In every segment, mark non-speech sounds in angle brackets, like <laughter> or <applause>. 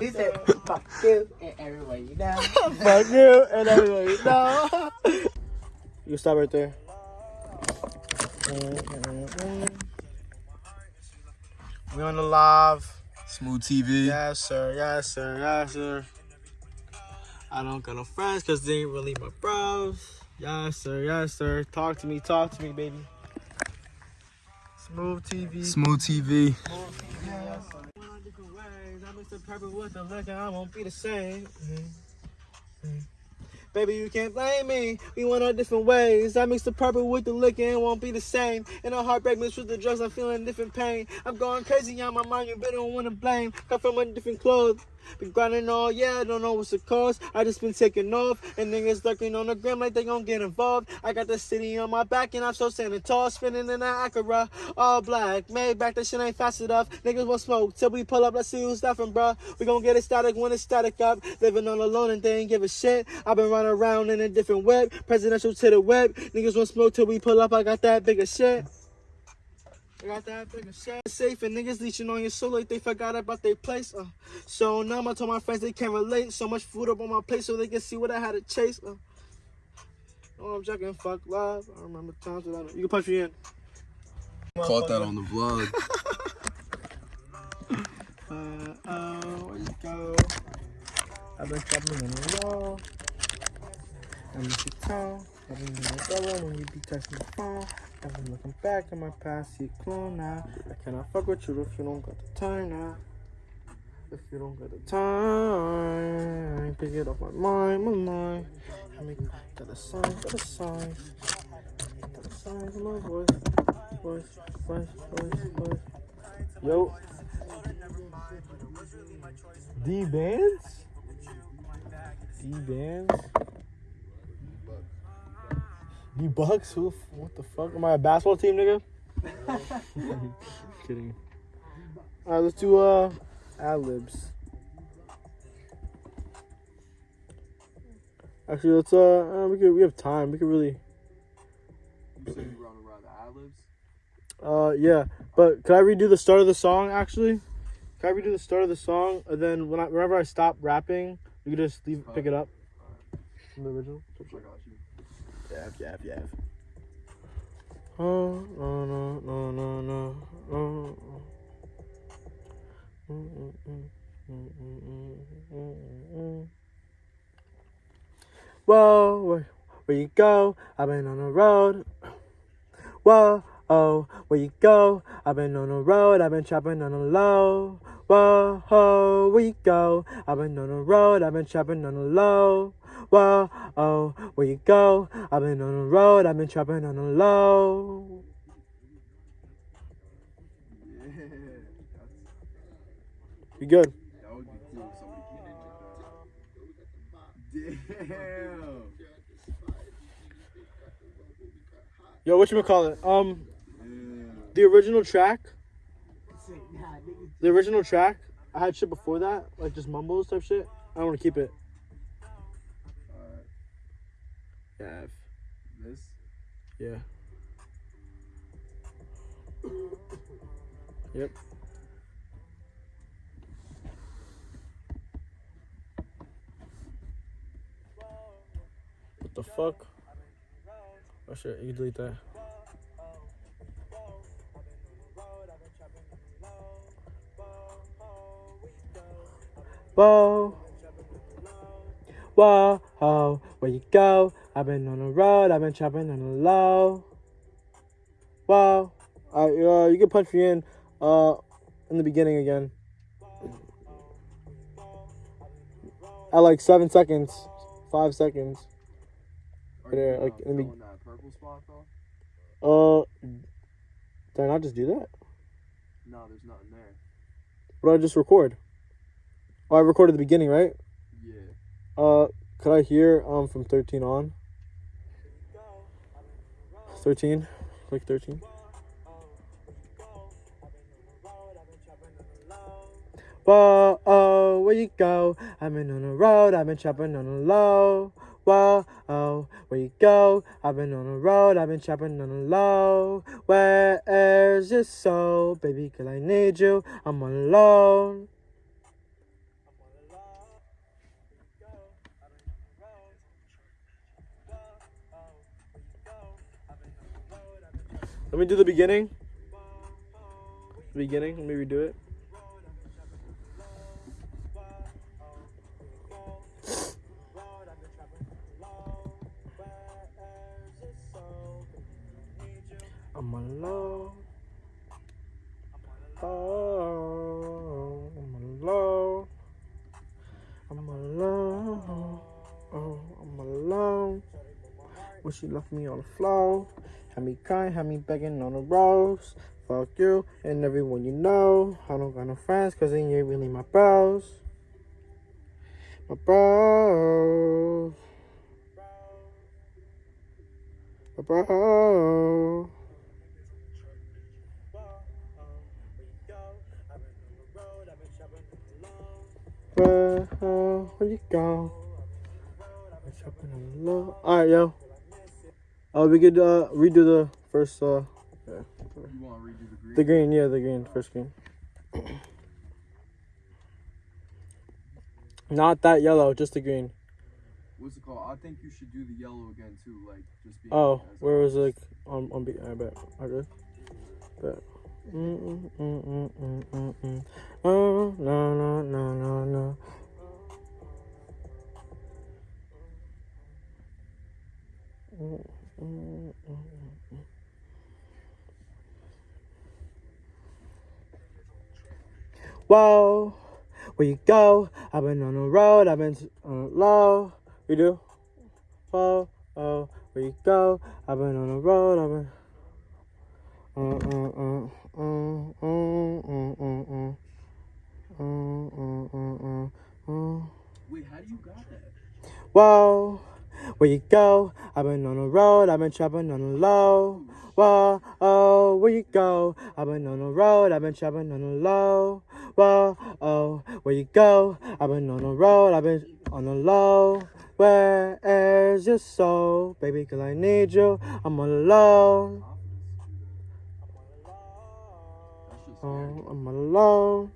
he said, fuck you and everywhere you know. <laughs> Fuck you and everyone you know. you stop right there. We on the live. Smooth TV. Yes, sir. Yes, sir. Yes, sir. I don't got no friends because they ain't really my bros. Yes, sir. Yes, sir. Talk to me. Talk to me, baby. Won't be the same. Baby, you can't blame me. We went our different ways. I mix the purple with the liquor and won't be the same. And a heartbreak mixed with the drugs, I'm feeling different pain. I'm going crazy on my mind, you better don't wanna blame. Come from a different clothes. Been grinding all, yeah, I don't know what's the cause. I just been taking off, and niggas lurking on the gram like they gon' get involved. I got the city on my back, and I'm so standing tall, spinning in that Acura, all black. Made back, that shit ain't fast enough. Niggas won't smoke till we pull up. Let's see who's stopping, bruh. We gon' get it static when it's static up. Living on alone and they ain't give a shit. I've been running around in a different web, presidential to the web. Niggas won't smoke till we pull up. I got that bigger shit. I got that bigger shit. Safe and niggas leeching on your soul like they forgot about their place. Uh. So now I'm told my friends they can't relate. So much food up on my plate so they can see what I had to chase. Uh. Oh, I'm joking. Fuck love. I remember times without it. You can punch me in. Caught that on the vlog. <laughs> Uh, oh, where you go? I've been trapping in the wall. I'm in the town. I've been in the double when you be texting the phone. I've been looking back at my past, see clone now. I cannot fuck with you if you don't got the time now. If you don't got the time, pick it off my mind, my mind. I make got the signs, got the signs. Got the signs in my voice. Voice, voice, voice, voice. Yo. D bands? D bands? D Bucks? Who? What the fuck? Am I a basketball team, nigga? Kidding. Alright, let's do uh ad libs. Actually, let's uh, uh we could we have time. We could really You said you run around the ad libs? uh yeah. But could I redo the start of the song actually? Can I redo the start of the song and then when I whenever I stop rapping, you can just leave pick it up from the original. Yap, yap, yap. Oh, no, no, no, no, no. Oh. Mm, mm, mm, mm, mm, mm, mm, mm. Whoa, where, where you go? I've been on the road. Whoa, oh, where you go? I've been on the road. I've been chopping on the low. Whoa, oh, where you go? I've been on the road. I've been chopping on the low. Whoa, oh, where you go? I've been on the road, I've been trapping on the low. Yeah. <laughs> You good? that would be cool if somebody came in like that. Damn. Yo, what you gonna call it? Um, Damn. the original track, the original track, I had shit before that, like just mumbles type shit. I don't want to keep it. Yeah, This? yeah. Yep. What the fuck? Oh shit, you can delete that. Whoa. Whoa, where you go? I've been on the road, I've been chopping on the low. Alright, uh, you can punch me in uh in the beginning again. At like seven seconds. Five seconds. Are you, like, uh, me- filling that purple spot though? Uh did I not just do that? No, there's nothing there. What did I just record? Oh I recorded the beginning, right? Yeah. Uh could I hear um from thirteen on? Thirteen? Like thirteen? Whoa, oh, where you go? I've been on the road, I've been chopping on the low. whoa, oh, where you go? I've been on the road, I've been chopping on the low. Where's your soul, baby? Cause I need you. I'm alone. Let me do the beginning. The beginning. Let me redo it. I'm alone. Oh, I'm alone. I'm alone. Oh, I'm alone. When she left me on the floor, had me crying, had me begging on the roads. Fuck you and everyone you know. I don't got no friends, cause they ain't really my bros. My bros. My bros. Where, uh, where you go? I'm shopping alone. Alright, yo. Oh, we could uh, redo the first. Uh, yeah. You want to redo the green? The green, yeah, the green, first green. Not that yellow, just the green. What's it called? I think you should do the yellow again too, like just being. Oh, where was always. like on on beat? I bet. Okay. Bet. Mm mm mm mm mm mm mm. Oh no no no no no. Mm, mm, mm, mm. Whoa, where you go? I've been on the road, I've been on the low. We do. Whoa, oh, where you go? I've been on the road, I've been. Uh, uh, uh, uh, uh, uh, uh, uh. Uh, uh, uh, uh, uh. Wait, how do you got that? Whoa, where you go? I've been on the road, I've been trapping on the low. Whoa, oh, where you go? I've been on the road, I've been trapping on the low. Whoa, oh, where you go? I've been on the road, I've been on the low. Where's your soul, baby? Cause I need you. I'm alone. That shit's oh, scary. Oh, I'm alone.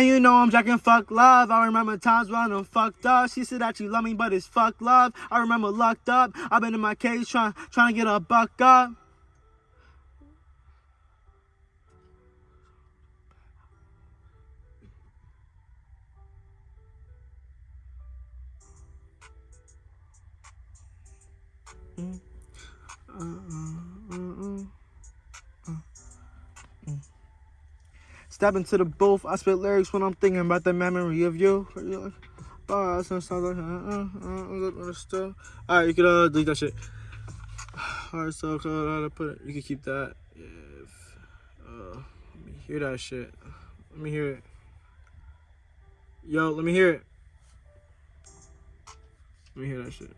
And you know I'm jacking fuck love. I remember times when I'm fucked up. She said that she love me, but it's fuck love. I remember locked up. I've been in my cage trying trying to get a buck up. Step into the booth. I spit lyrics when I'm thinking about the memory of you. You're like, "Oh, that sounds like, uh, uh, uh, uh, still. All right, you can uh, delete that shit. <sighs> Alright, so. How to put it? You can keep that. If uh, let me hear that shit. Let me hear it. Yo, let me hear it. Let me hear that shit.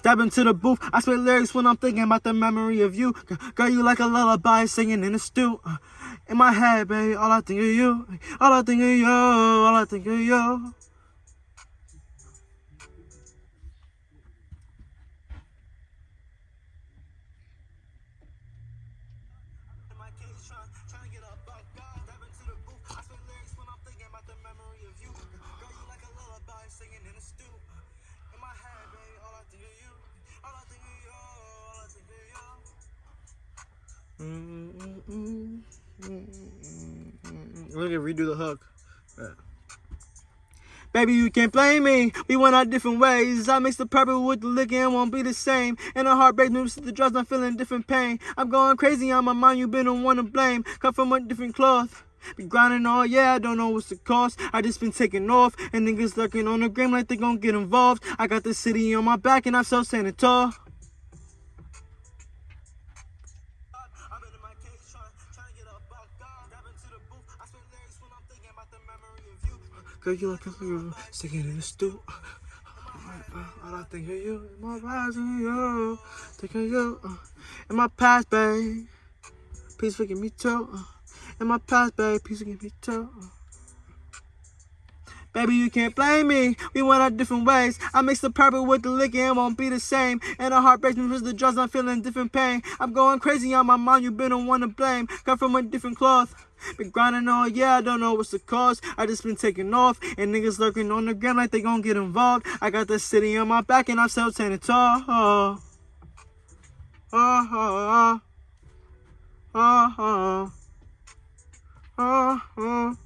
Step into the booth. I spit lyrics when I'm thinking about the memory of you. Girl, you like a lullaby singing in the stew. In my head, baby, all I think of you. All I think of you. All I think of you. Mm, mm, mm, Look at redo the hook. Yeah. Baby, you can't blame me. We went our different ways. I mix the purple with the liquor and won't be the same. And the heartbreak moves with the drugs. I'm feeling different pain. I'm going crazy on my mind. You been the one to blame. Cut from a different cloth. Be grinding all, yeah, I don't know what's the cost. I just been taking off, and niggas lurking on the gram like they gon' get involved. I got the city on my back, and I'm so standing tall. Girl, you like a girl, sticking in the stew. All I think of you, in my rising, you, think of you, uh, in my past, babe. Please forgive me too. Uh, in my past, babe, please forgive me too. Uh. Baby, you can't blame me. We went our different ways. I mix the purple with the liquor and won't be the same. And the heart breaks me with the drugs. I'm feeling different pain. I'm going crazy on my mind. You been the one to blame. Cut from a different cloth. Been grinding all, yeah, I don't know what's the cause. I just been taking off, and niggas lurking on the ground like they gon' get involved. I got the city on my back, and I'm still standing tall. Oh, oh, oh, oh, oh, oh,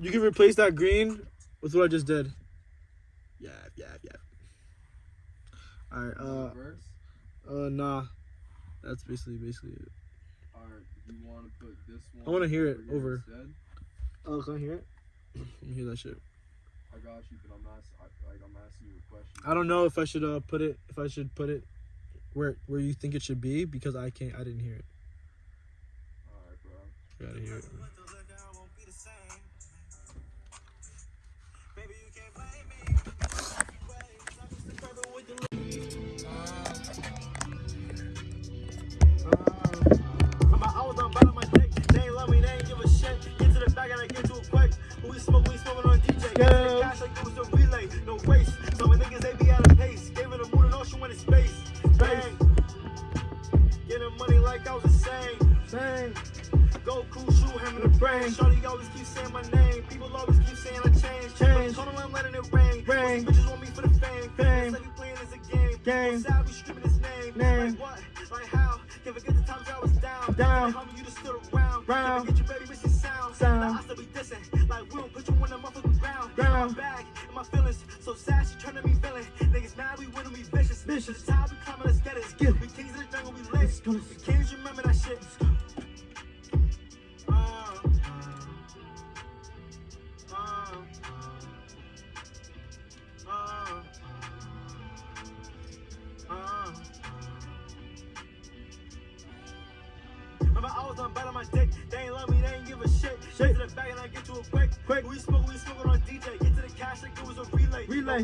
you can replace that green with what I just did. Yeah, yeah, yeah. Alright, uh, Verse? uh, nah. That's basically, basically it. Alright, you want to put this one? I wanna hear it over. Instead? Oh, can I hear it? <clears throat> Let me hear that shit. I got you, but I'm asking, I, like, I'm asking you a question. I don't know if I should uh put it, if I should put it where where you think it should be because I can't, I didn't hear it. Alright, bro. You gotta hear it. Ground. My feelings so sad she turning me feeling. Niggas mad we winning we vicious. Vicious. This how we climbing, let's get it. We kings of the jungle, we lit.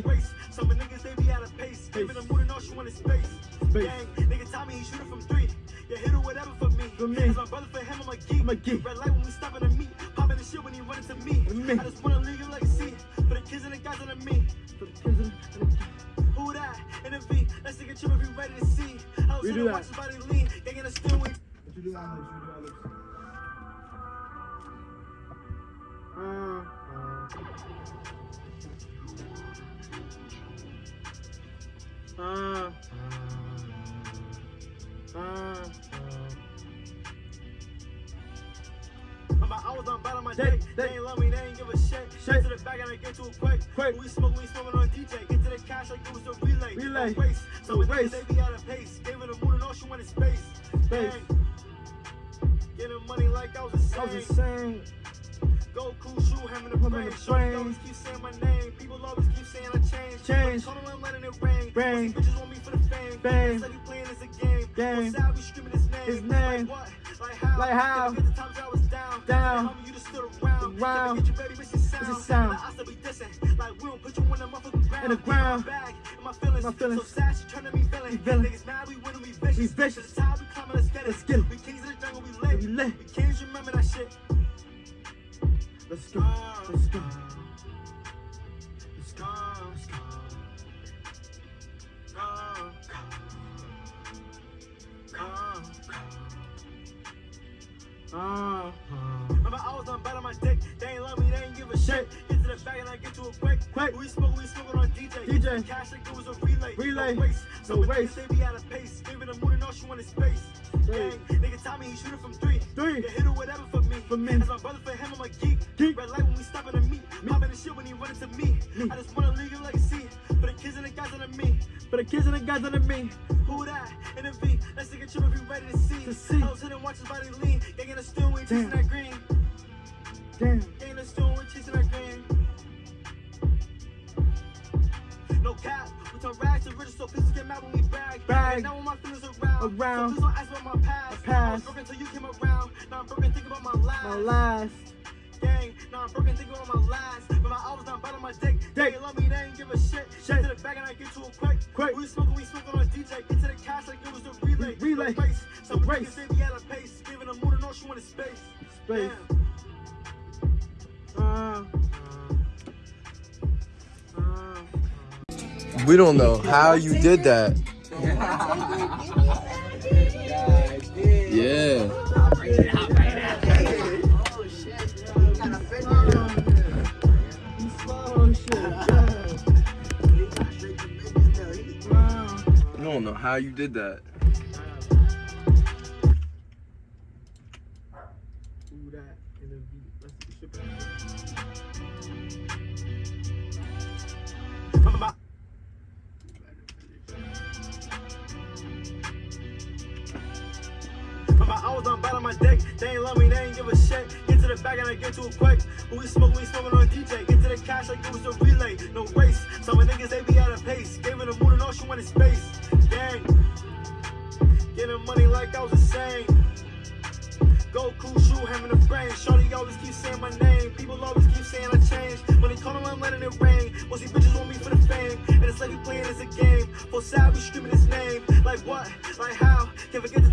Race. Some of niggas, they be out of pace. Giving them more than all she wanted space. Space. Gang, nigga, tell me he shooting from three. Yeah, hit or whatever for me. For me. Cause my brother for him, I'm a geek. I'm a geek. Red light when we stopping to meet. Popping the shit when he running to me. Me. I just wanna leave you legacy. For the kids and the guys under me. For the kids and the- Who that? In the V. Let's take a trip if you ready to see. I was We do that. watch body lean. Gang in the steering wheel. You do that, you do. Uh, uh, uh, I was on bad my Dick, dick. They ain't love me, they ain't give a shit. Shit. To the back and I get to it quick. Quick. We smoke, we smoking on DJ. Get to the cash like it was a relay. Relay. No race. So No with race. they be out of pace. Gave it a mood and all she wanted space. Space. Getting money like I was a I was insane. Go cool shoe, the Hammer brain. the Shorty always keep saying my name. Saying I changed. Change. Told them I'm letting it rain. Rain. Bitches want me for the fame. Fame. Said he playing as a game. Game. I be screaming his name. His name. Like what? Like how? Like how? The I was down. Down. Homie, you just stood around. Around. Can't your baby missing sound. Missing sound. Like I dissing. Like we don't put you on the motherfucking ground. In the ground. My bag and my feelings. My feelings. So sad, she me feeling. Me feeling. Niggas mad, we winning, we vicious. We vicious. Is how we let's get it. Let's get it. We kings of the jungle, we lit. We lit. We kings remember that shit. Let's go. Let's go. Uh, Remember, I was on on my dick. They ain't love me, they ain't give a shit. Get to the back and I get to it quick. Quick. We smoke, we smoking on DJ. DJ. To Cash like it was a relay. Relay. No race. So race. race. They be out of pace. Giving them more than all she wanted space. Space. Gang, nigga, Tommy, he shooting from three. Three. Get hit or whatever for me. For me. As my brother for him, I'm a geek. Geek. Red light when we stopping to meet. Me. Popping the shit when he running to me. Me. I just wanna leave a legacy. For the kids and the guys under me. For the kids and the guys under me. Who that? In the V. Let's take a trip if you ready to see. To see. I was hitting, watch his body lean. Gang in the stool, we chasing that green. Damn. We don't know how you did that. Yeah. Oh shit. Yeah. Wow. We don't know how you did that. The back and I get to a quick. When we smoke, we smoking on DJ. Get to the cash like it was a relay. No race. Some of niggas, they be out of pace. Gave her the moon and all she wanted space. Gang. Getting money like I was insane. Go cool shoe, having a brain. Shorty always keep saying my name. People always keep saying I changed. When they call him, I'm letting it rain. Most these bitches want me for the fame. And it's like we playing as a game. For sad, we screaming his name. Like what? Like how? Can't forget the